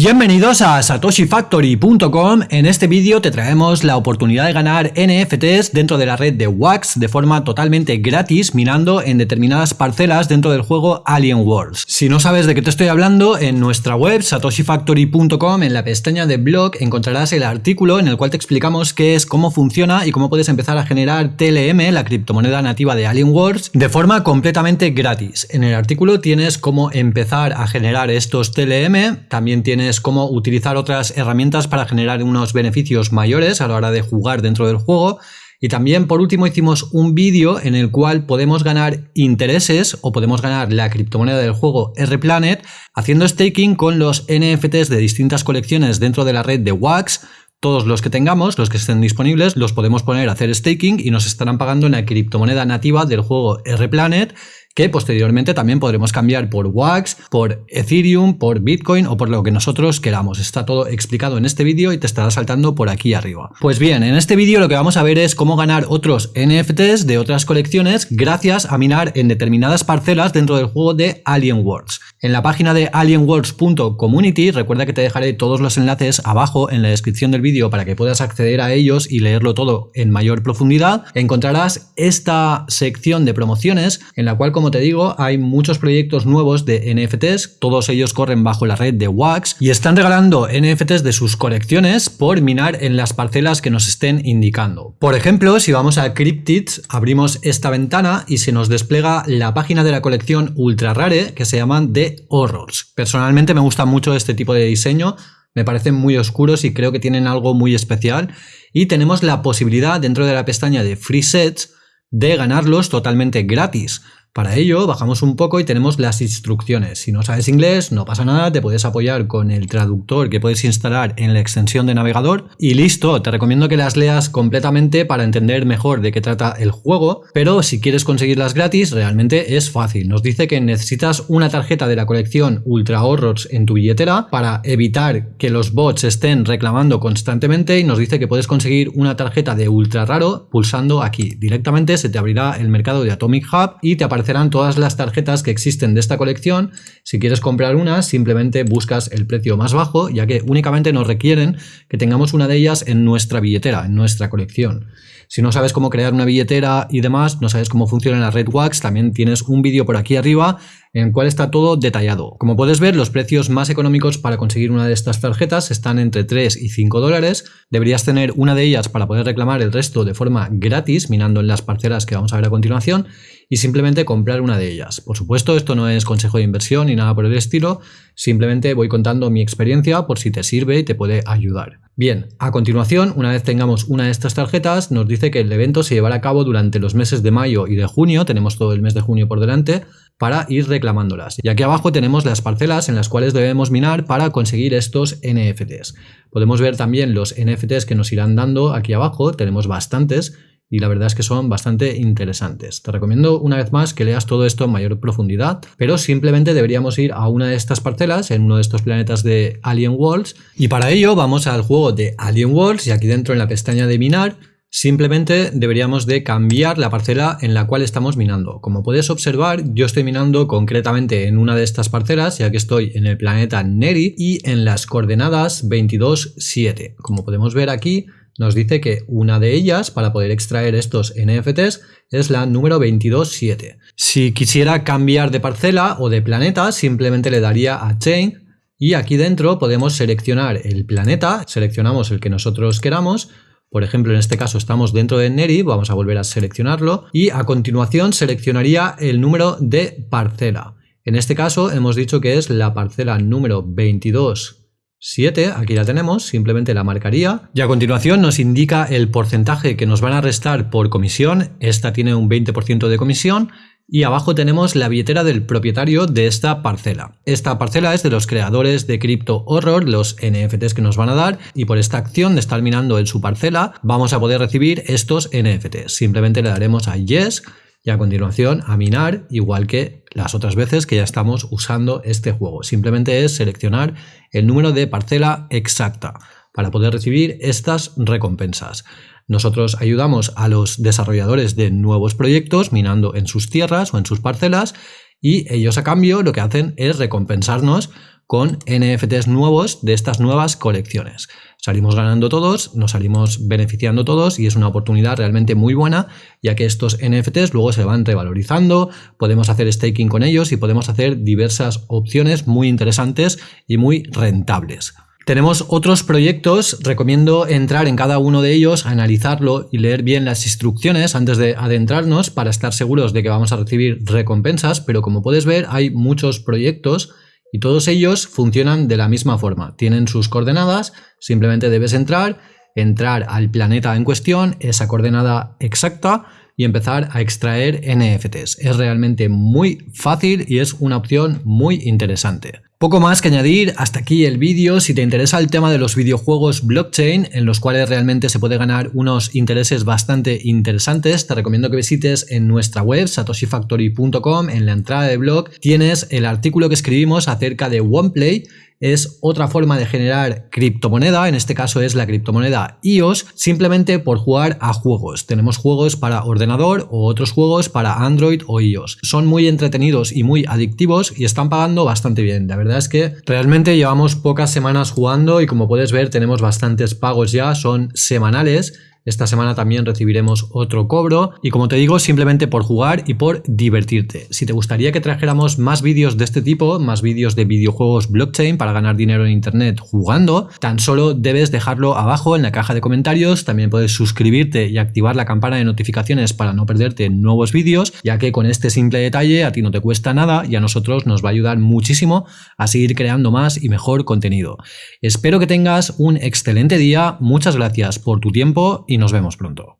Bienvenidos a satoshifactory.com. En este vídeo te traemos la oportunidad de ganar NFTs dentro de la red de Wax de forma totalmente gratis minando en determinadas parcelas dentro del juego Alien Wars. Si no sabes de qué te estoy hablando, en nuestra web satoshifactory.com en la pestaña de blog encontrarás el artículo en el cual te explicamos qué es, cómo funciona y cómo puedes empezar a generar TLM, la criptomoneda nativa de Alien Wars, de forma completamente gratis. En el artículo tienes cómo empezar a generar estos TLM, también también cómo utilizar otras herramientas para generar unos beneficios mayores a la hora de jugar dentro del juego. Y también por último hicimos un vídeo en el cual podemos ganar intereses o podemos ganar la criptomoneda del juego RPlanet haciendo staking con los NFTs de distintas colecciones dentro de la red de Wax. Todos los que tengamos, los que estén disponibles, los podemos poner a hacer staking y nos estarán pagando en la criptomoneda nativa del juego RPlanet que posteriormente también podremos cambiar por Wax, por Ethereum, por Bitcoin o por lo que nosotros queramos. Está todo explicado en este vídeo y te estará saltando por aquí arriba. Pues bien, en este vídeo lo que vamos a ver es cómo ganar otros NFTs de otras colecciones gracias a minar en determinadas parcelas dentro del juego de Alien Worlds. En la página de alienworlds.community, recuerda que te dejaré todos los enlaces abajo en la descripción del vídeo para que puedas acceder a ellos y leerlo todo en mayor profundidad, encontrarás esta sección de promociones en la cual, como te digo, hay muchos proyectos nuevos de NFTs, todos ellos corren bajo la red de Wax y están regalando NFTs de sus colecciones por minar en las parcelas que nos estén indicando. Por ejemplo, si vamos a Cryptids, abrimos esta ventana y se nos despliega la página de la colección ultra rare que se llaman Horrors. Personalmente me gusta mucho este tipo de diseño, me parecen muy oscuros y creo que tienen algo muy especial y tenemos la posibilidad dentro de la pestaña de Free Sets de ganarlos totalmente gratis. Para ello bajamos un poco y tenemos las instrucciones. Si no sabes inglés no pasa nada, te puedes apoyar con el traductor que puedes instalar en la extensión de navegador y listo, te recomiendo que las leas completamente para entender mejor de qué trata el juego, pero si quieres conseguirlas gratis realmente es fácil. Nos dice que necesitas una tarjeta de la colección Ultra Horrors en tu billetera para evitar que los bots estén reclamando constantemente y nos dice que puedes conseguir una tarjeta de ultra raro pulsando aquí. Directamente se te abrirá el mercado de Atomic Hub y te aparecerá serán todas las tarjetas que existen de esta colección. Si quieres comprar una, simplemente buscas el precio más bajo, ya que únicamente nos requieren que tengamos una de ellas en nuestra billetera, en nuestra colección. Si no sabes cómo crear una billetera y demás, no sabes cómo funciona la Red Wax, también tienes un vídeo por aquí arriba en el cual está todo detallado. Como puedes ver, los precios más económicos para conseguir una de estas tarjetas están entre 3 y 5 dólares. Deberías tener una de ellas para poder reclamar el resto de forma gratis, minando en las parcelas que vamos a ver a continuación, y simplemente comprar una de ellas. Por supuesto, esto no es consejo de inversión ni nada por el estilo, simplemente voy contando mi experiencia por si te sirve y te puede ayudar. Bien, a continuación, una vez tengamos una de estas tarjetas, nos dice que el evento se llevará a cabo durante los meses de mayo y de junio, tenemos todo el mes de junio por delante, para ir reclamándolas. Y aquí abajo tenemos las parcelas en las cuales debemos minar para conseguir estos NFTs. Podemos ver también los NFTs que nos irán dando aquí abajo, tenemos bastantes, y la verdad es que son bastante interesantes. Te recomiendo una vez más que leas todo esto en mayor profundidad, pero simplemente deberíamos ir a una de estas parcelas en uno de estos planetas de Alien Worlds y para ello vamos al juego de Alien Worlds y aquí dentro en la pestaña de minar Simplemente deberíamos de cambiar la parcela en la cual estamos minando. Como puedes observar, yo estoy minando concretamente en una de estas parcelas, ya que estoy en el planeta Neri y en las coordenadas 22.7. Como podemos ver aquí, nos dice que una de ellas, para poder extraer estos NFTs, es la número 227. Si quisiera cambiar de parcela o de planeta, simplemente le daría a Chain y aquí dentro podemos seleccionar el planeta, seleccionamos el que nosotros queramos, por ejemplo, en este caso estamos dentro de Neri, vamos a volver a seleccionarlo y a continuación seleccionaría el número de parcela. En este caso hemos dicho que es la parcela número 22 7, aquí la tenemos, simplemente la marcaría y a continuación nos indica el porcentaje que nos van a restar por comisión, esta tiene un 20% de comisión y abajo tenemos la billetera del propietario de esta parcela. Esta parcela es de los creadores de Crypto Horror, los NFTs que nos van a dar y por esta acción de estar minando en su parcela vamos a poder recibir estos NFTs. Simplemente le daremos a Yes y a continuación a minar igual que las otras veces que ya estamos usando este juego. Simplemente es seleccionar el número de parcela exacta para poder recibir estas recompensas. Nosotros ayudamos a los desarrolladores de nuevos proyectos minando en sus tierras o en sus parcelas y ellos a cambio lo que hacen es recompensarnos con NFTs nuevos de estas nuevas colecciones. Salimos ganando todos, nos salimos beneficiando todos y es una oportunidad realmente muy buena ya que estos NFTs luego se van revalorizando, podemos hacer staking con ellos y podemos hacer diversas opciones muy interesantes y muy rentables. Tenemos otros proyectos, recomiendo entrar en cada uno de ellos, analizarlo y leer bien las instrucciones antes de adentrarnos para estar seguros de que vamos a recibir recompensas, pero como puedes ver hay muchos proyectos y todos ellos funcionan de la misma forma, tienen sus coordenadas, simplemente debes entrar, entrar al planeta en cuestión, esa coordenada exacta y empezar a extraer NFTs. Es realmente muy fácil y es una opción muy interesante. Poco más que añadir, hasta aquí el vídeo. Si te interesa el tema de los videojuegos blockchain, en los cuales realmente se puede ganar unos intereses bastante interesantes, te recomiendo que visites en nuestra web satoshifactory.com, en la entrada de blog tienes el artículo que escribimos acerca de OnePlay, es otra forma de generar criptomoneda, en este caso es la criptomoneda iOS, simplemente por jugar a juegos. Tenemos juegos para ordenador o otros juegos para Android o iOS. Son muy entretenidos y muy adictivos y están pagando bastante bien. La verdad es que realmente llevamos pocas semanas jugando y como puedes ver tenemos bastantes pagos ya, son semanales esta semana también recibiremos otro cobro y como te digo, simplemente por jugar y por divertirte. Si te gustaría que trajéramos más vídeos de este tipo, más vídeos de videojuegos blockchain para ganar dinero en internet jugando, tan solo debes dejarlo abajo en la caja de comentarios. También puedes suscribirte y activar la campana de notificaciones para no perderte nuevos vídeos, ya que con este simple detalle a ti no te cuesta nada y a nosotros nos va a ayudar muchísimo a seguir creando más y mejor contenido. Espero que tengas un excelente día, muchas gracias por tu tiempo nos vemos pronto.